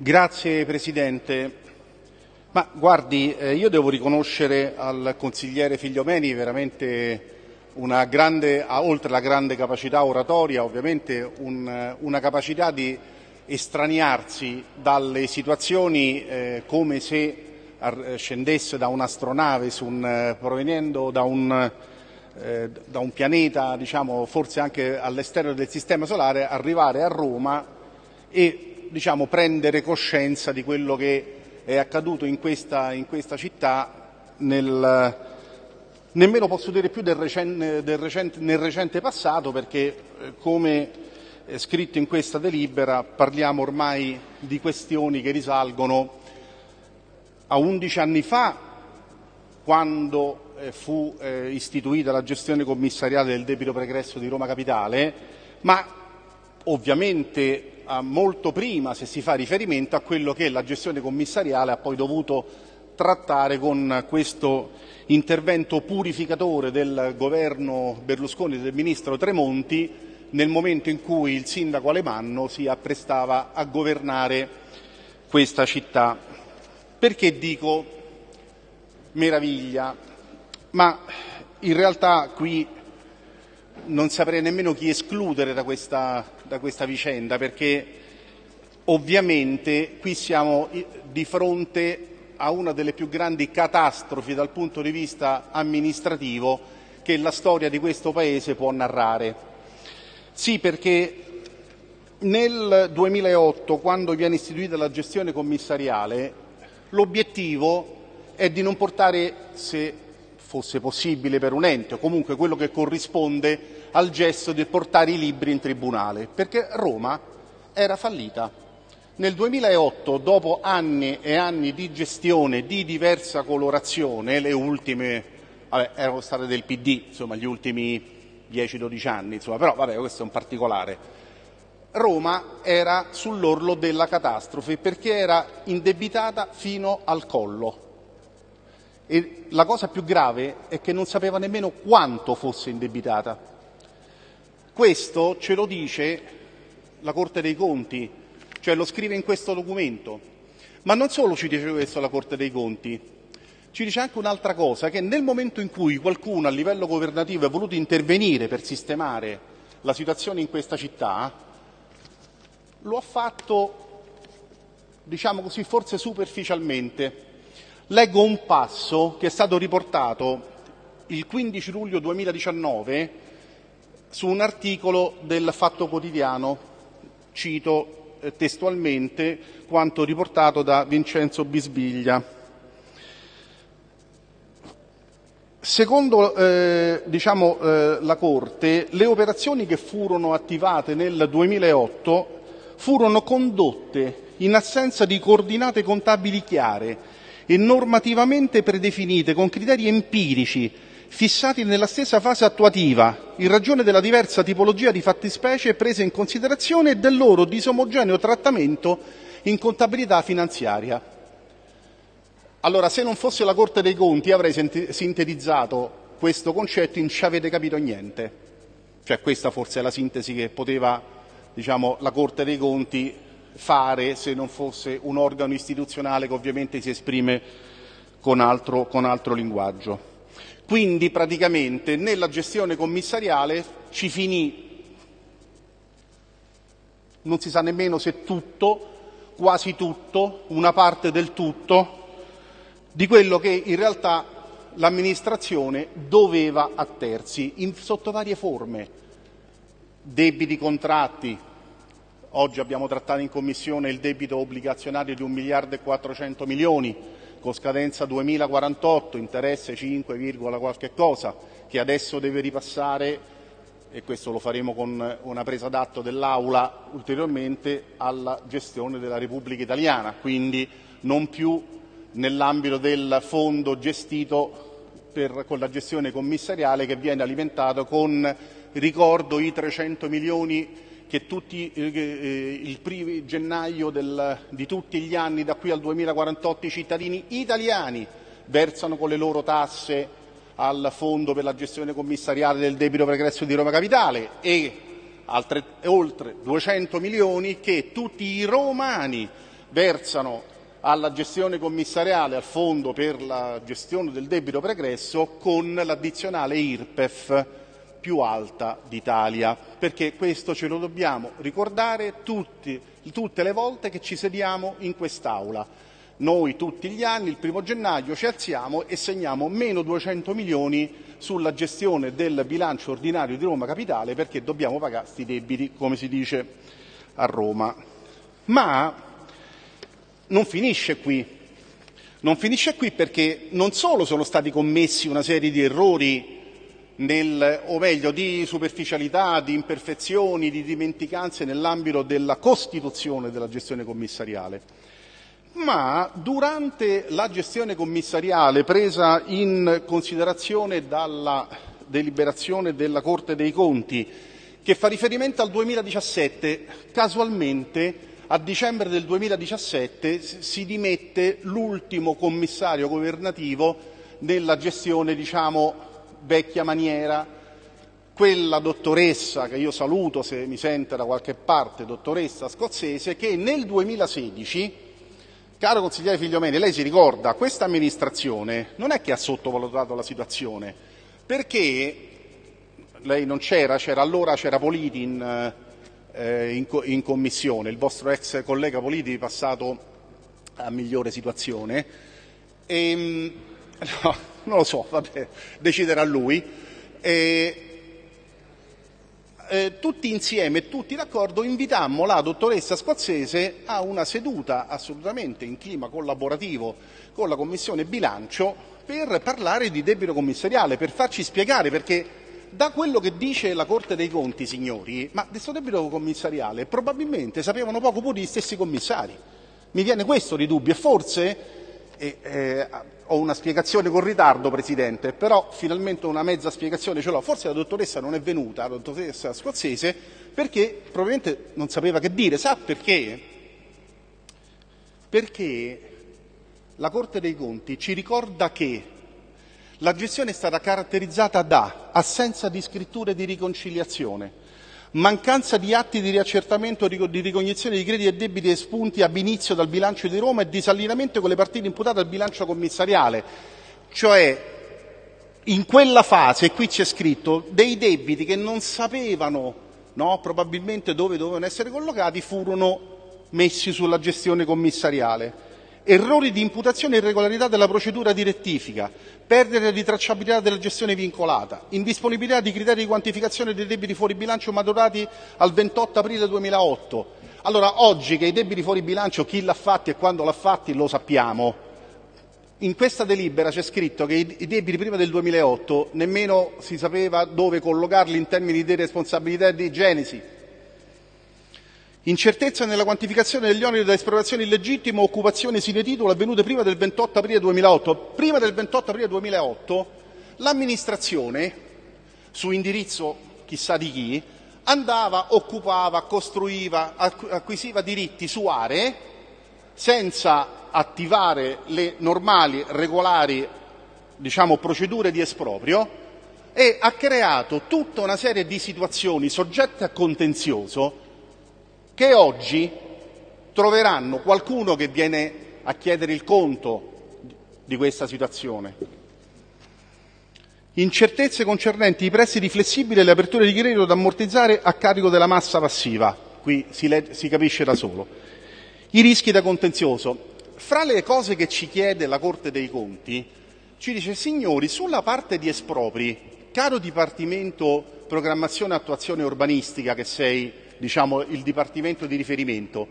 Grazie Presidente. Ma guardi, eh, io devo riconoscere al consigliere Figliomeni veramente una grande, oltre alla grande capacità oratoria, ovviamente un, una capacità di estraniarsi dalle situazioni eh, come se scendesse da un'astronave un, provenendo da un, eh, da un pianeta, diciamo, forse anche all'esterno del sistema solare, arrivare a Roma e diciamo, prendere coscienza di quello che è accaduto in questa, in questa città nel, nemmeno posso dire più del recente, del recente, nel recente passato perché eh, come scritto in questa delibera parliamo ormai di questioni che risalgono a 11 anni fa quando eh, fu eh, istituita la gestione commissariale del debito pregresso di Roma Capitale, ma ovviamente molto prima se si fa riferimento a quello che la gestione commissariale ha poi dovuto trattare con questo intervento purificatore del governo Berlusconi e del ministro Tremonti nel momento in cui il sindaco Alemanno si apprestava a governare questa città. Perché dico meraviglia? Ma in realtà qui non saprei nemmeno chi escludere da questa, da questa vicenda, perché ovviamente qui siamo di fronte a una delle più grandi catastrofi dal punto di vista amministrativo che la storia di questo Paese può narrare. Sì, perché nel 2008, quando viene istituita la gestione commissariale, l'obiettivo è di non portare, se fosse possibile per un ente, o comunque quello che corrisponde al gesto di portare i libri in tribunale, perché Roma era fallita. Nel 2008, dopo anni e anni di gestione di diversa colorazione, le ultime vabbè, erano state del PD, insomma, gli ultimi 10-12 anni, insomma, però vabbè, questo è un particolare. Roma era sull'orlo della catastrofe perché era indebitata fino al collo. E la cosa più grave è che non sapeva nemmeno quanto fosse indebitata. Questo ce lo dice la Corte dei Conti, cioè lo scrive in questo documento. Ma non solo ci dice questo la Corte dei Conti, ci dice anche un'altra cosa, che nel momento in cui qualcuno a livello governativo ha voluto intervenire per sistemare la situazione in questa città, lo ha fatto, diciamo così, forse superficialmente. Leggo un passo che è stato riportato il 15 luglio 2019 su un articolo del Fatto Quotidiano, cito eh, testualmente quanto riportato da Vincenzo Bisbiglia. Secondo eh, diciamo, eh, la Corte, le operazioni che furono attivate nel 2008 furono condotte in assenza di coordinate contabili chiare e normativamente predefinite con criteri empirici fissati nella stessa fase attuativa, in ragione della diversa tipologia di fattispecie prese in considerazione e del loro disomogeneo trattamento in contabilità finanziaria. Allora, se non fosse la Corte dei Conti avrei sintetizzato questo concetto in ci avete capito niente. Cioè questa forse è la sintesi che poteva diciamo, la Corte dei Conti fare se non fosse un organo istituzionale che ovviamente si esprime con altro, con altro linguaggio. Quindi praticamente nella gestione commissariale ci finì, non si sa nemmeno se tutto, quasi tutto, una parte del tutto, di quello che in realtà l'amministrazione doveva attersi in, sotto varie forme. Debiti contratti, oggi abbiamo trattato in Commissione il debito obbligazionario di un miliardo e 400 milioni, con scadenza 2048, interesse 5, qualche cosa, che adesso deve ripassare e questo lo faremo con una presa d'atto dell'Aula ulteriormente, alla gestione della Repubblica Italiana, quindi non più nell'ambito del fondo gestito per, con la gestione commissariale che viene alimentato con, ricordo, i 300 milioni che tutti, eh, eh, il primo gennaio del, di tutti gli anni da qui al 2048 i cittadini italiani versano con le loro tasse al Fondo per la gestione commissariale del debito pregresso di Roma Capitale e altre, oltre 200 milioni che tutti i romani versano alla gestione commissariale, al fondo per la gestione del debito pregresso, con l'addizionale IRPEF più alta d'Italia, perché questo ce lo dobbiamo ricordare tutti, tutte le volte che ci sediamo in quest'Aula. Noi tutti gli anni, il primo gennaio, ci alziamo e segniamo meno 200 milioni sulla gestione del bilancio ordinario di Roma Capitale perché dobbiamo pagare questi debiti, come si dice a Roma. Ma non finisce qui. Non finisce qui perché non solo sono stati commessi una serie di errori nel, o meglio di superficialità, di imperfezioni, di dimenticanze nell'ambito della costituzione della gestione commissariale, ma durante la gestione commissariale presa in considerazione dalla deliberazione della Corte dei Conti, che fa riferimento al 2017, casualmente a dicembre del 2017 si dimette l'ultimo commissario governativo nella gestione, diciamo, vecchia maniera, quella dottoressa che io saluto se mi sente da qualche parte, dottoressa scozzese, che nel 2016, caro consigliere Figliomeni, lei si ricorda, questa amministrazione non è che ha sottovalutato la situazione, perché lei non c'era, c'era allora c'era Politi in eh, in, in, commissione, il vostro ex collega Politi passato a migliore situazione. E, ehm, no, non lo so, vabbè, deciderà lui. E, eh, tutti insieme, tutti d'accordo, invitammo la dottoressa scozzese a una seduta assolutamente in clima collaborativo con la Commissione bilancio per parlare di debito commissariale, per farci spiegare perché da quello che dice la Corte dei Conti, signori, ma del suo debito commissariale probabilmente sapevano poco pure gli stessi commissari. Mi viene questo di dubbio e forse, eh, eh, ho una spiegazione con ritardo, Presidente, però finalmente una mezza spiegazione ce l'ho. Forse la dottoressa non è venuta, la dottoressa scozzese, perché probabilmente non sapeva che dire. Sa perché? Perché la Corte dei Conti ci ricorda che la gestione è stata caratterizzata da assenza di scritture di riconciliazione, mancanza di atti di riaccertamento di ricognizione di crediti e debiti espunti ab inizio dal bilancio di Roma e disallineamento con le partite imputate al bilancio commissariale. Cioè, in quella fase, e qui c'è scritto, dei debiti che non sapevano no, probabilmente dove dovevano essere collocati furono messi sulla gestione commissariale errori di imputazione e irregolarità della procedura di rettifica, perdere di tracciabilità della gestione vincolata, indisponibilità di criteri di quantificazione dei debiti fuori bilancio maturati al 28 aprile 2008. Allora, oggi che i debiti fuori bilancio chi l'ha fatti e quando l'ha fatti lo sappiamo. In questa delibera c'è scritto che i debiti prima del 2008 nemmeno si sapeva dove collocarli in termini di responsabilità e di genesi Incertezza nella quantificazione degli oneri da espropriazione illegittima o occupazione sine titolo avvenute prima del 28 aprile 2008. Prima del 28 aprile 2008 l'amministrazione, su indirizzo chissà di chi, andava, occupava, costruiva, acquisiva diritti su aree senza attivare le normali, regolari diciamo, procedure di esproprio e ha creato tutta una serie di situazioni soggette a contenzioso che oggi troveranno qualcuno che viene a chiedere il conto di questa situazione. Incertezze concernenti i prestiti flessibili e le aperture di credito da ammortizzare a carico della massa passiva. Qui si, si capisce da solo. I rischi da contenzioso. Fra le cose che ci chiede la Corte dei Conti, ci dice, signori, sulla parte di espropri, caro Dipartimento Programmazione e Attuazione Urbanistica che sei diciamo, il dipartimento di riferimento,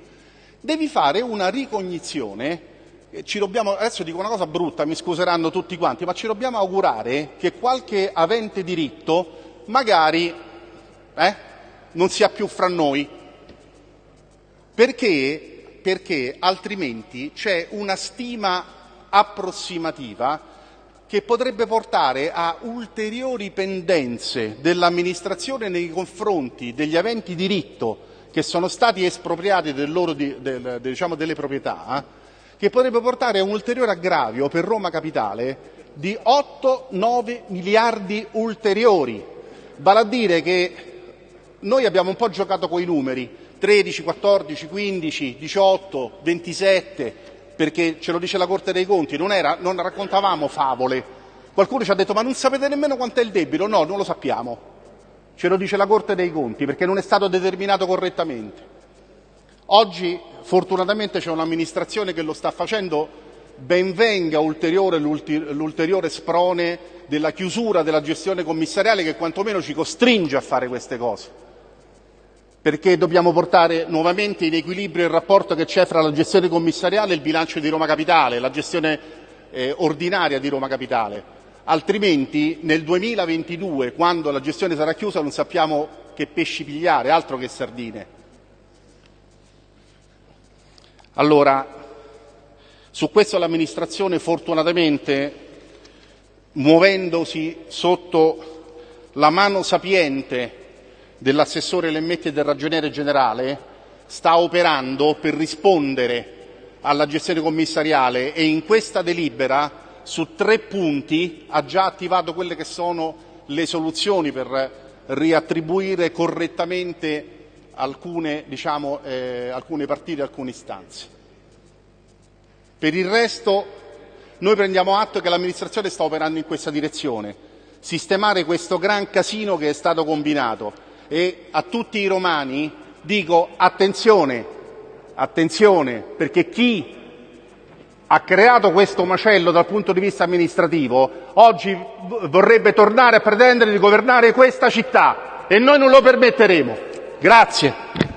devi fare una ricognizione. Ci dobbiamo, adesso dico una cosa brutta, mi scuseranno tutti quanti, ma ci dobbiamo augurare che qualche avente diritto magari eh, non sia più fra noi, perché, perché altrimenti c'è una stima approssimativa che potrebbe portare a ulteriori pendenze dell'amministrazione nei confronti degli aventi diritto che sono stati espropriati del loro, del, diciamo, delle proprietà, che potrebbe portare a un ulteriore aggravio per Roma Capitale di 8-9 miliardi ulteriori. Vale a dire che noi abbiamo un po' giocato con i numeri, 13, 14, 15, 18, 27, perché ce lo dice la Corte dei Conti, non, era, non raccontavamo favole. Qualcuno ci ha detto ma non sapete nemmeno quanto è il debito? No, non lo sappiamo. Ce lo dice la Corte dei Conti perché non è stato determinato correttamente. Oggi fortunatamente c'è un'amministrazione che lo sta facendo ben venga ulteriore l'ulteriore sprone della chiusura della gestione commissariale che quantomeno ci costringe a fare queste cose. Perché dobbiamo portare nuovamente in equilibrio il rapporto che c'è fra la gestione commissariale e il bilancio di Roma Capitale, la gestione eh, ordinaria di Roma Capitale. Altrimenti nel 2022, quando la gestione sarà chiusa, non sappiamo che pesci pigliare, altro che sardine. Allora, su questo l'amministrazione fortunatamente, muovendosi sotto la mano sapiente dell'assessore Lemmetti e del ragioniere generale, sta operando per rispondere alla gestione commissariale e in questa delibera su tre punti ha già attivato quelle che sono le soluzioni per riattribuire correttamente alcune, diciamo, eh, alcune partite, alcune istanze. Per il resto noi prendiamo atto che l'amministrazione sta operando in questa direzione, sistemare questo gran casino che è stato combinato e a tutti i romani dico attenzione, attenzione, perché chi ha creato questo macello dal punto di vista amministrativo oggi vorrebbe tornare a pretendere di governare questa città e noi non lo permetteremo. Grazie.